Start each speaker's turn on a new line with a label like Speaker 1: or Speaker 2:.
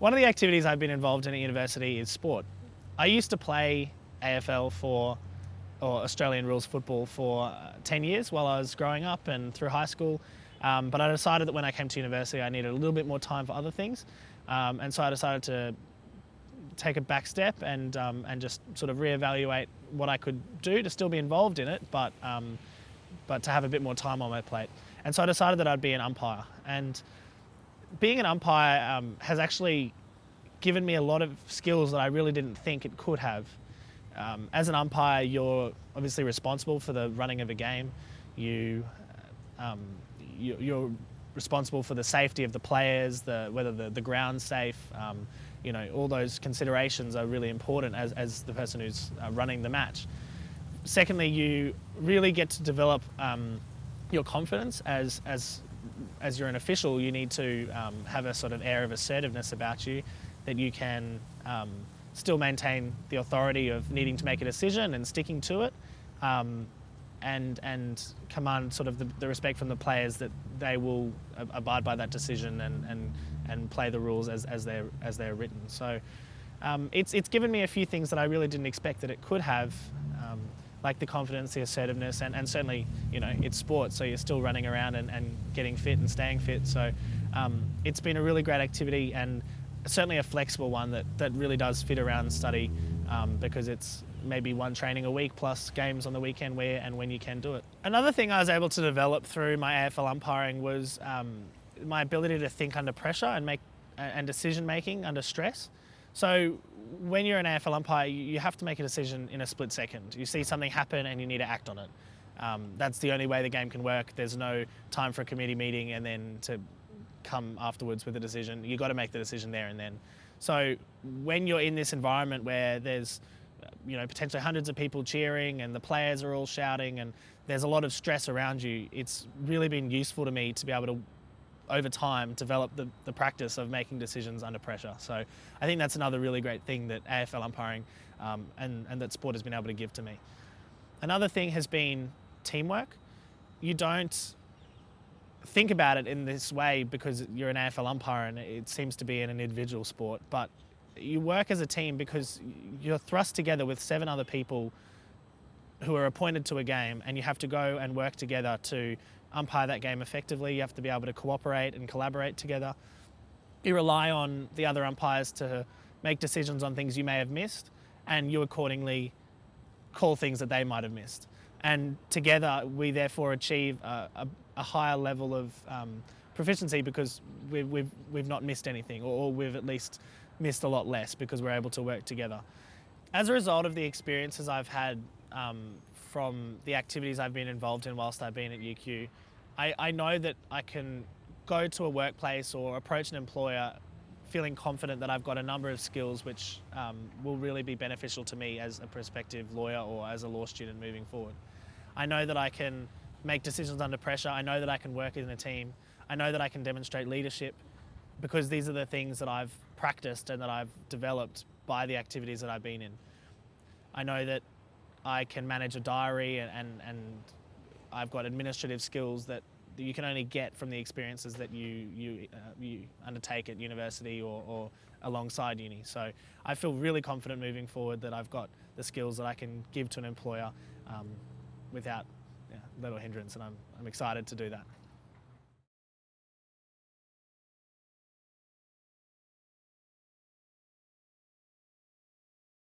Speaker 1: One of the activities I've been involved in at university is sport. I used to play AFL for, or Australian rules football for uh, 10 years while I was growing up and through high school. Um, but I decided that when I came to university, I needed a little bit more time for other things. Um, and so I decided to take a back step and, um, and just sort of reevaluate what I could do to still be involved in it, but, um, but to have a bit more time on my plate. And so I decided that I'd be an umpire. And being an umpire um, has actually given me a lot of skills that I really didn't think it could have. Um, as an umpire, you're obviously responsible for the running of a game. You, um, you are responsible for the safety of the players, the, whether the, the ground's safe. Um, you know, all those considerations are really important as, as the person who's uh, running the match. Secondly, you really get to develop um, your confidence as, as, as you're an official. You need to um, have a sort of air of assertiveness about you that you can um, still maintain the authority of needing to make a decision and sticking to it, um, and and command sort of the, the, respect from the players that they will abide by that decision and and and play the rules as, as they're as they're written. So. Um, it's, it's given me a few things that I really didn't expect that it could have, like the confidence, the assertiveness, and, and certainly, you know, it's sport, so you're still running around and, and getting fit and staying fit. So um, it's been a really great activity and certainly a flexible one that, that really does fit around study um, because it's maybe one training a week plus games on the weekend where and when you can do it. Another thing I was able to develop through my AFL umpiring was um, my ability to think under pressure and make and decision making under stress. So when you're an AFL umpire, you have to make a decision in a split second. You see something happen and you need to act on it. Um, that's the only way the game can work. There's no time for a committee meeting and then to come afterwards with a decision. You've got to make the decision there and then. So when you're in this environment where there's you know, potentially hundreds of people cheering and the players are all shouting and there's a lot of stress around you, it's really been useful to me to be able to, over time, develop the, the practice of making decisions under pressure. So I think that's another really great thing that AFL umpiring um, and, and that sport has been able to give to me. Another thing has been teamwork. You don't think about it in this way because you're an AFL umpire and it seems to be an individual sport, but you work as a team because you're thrust together with seven other people who are appointed to a game and you have to go and work together to umpire that game effectively. You have to be able to cooperate and collaborate together. You rely on the other umpires to make decisions on things you may have missed and you accordingly call things that they might have missed. And together we therefore achieve a, a, a higher level of um, proficiency because we've, we've, we've not missed anything or we've at least missed a lot less because we're able to work together. As a result of the experiences I've had um, from the activities I've been involved in whilst I've been at UQ, I, I know that I can go to a workplace or approach an employer feeling confident that I've got a number of skills which um, will really be beneficial to me as a prospective lawyer or as a law student moving forward. I know that I can make decisions under pressure. I know that I can work in a team. I know that I can demonstrate leadership because these are the things that I've practiced and that I've developed by the activities that I've been in. I know that I can manage a diary and, and, and I've got administrative skills that you can only get from the experiences that you, you, uh, you undertake at university or, or alongside uni. So I feel really confident moving forward that I've got the skills that I can give to an employer um, without yeah, little hindrance and I'm, I'm excited to do that.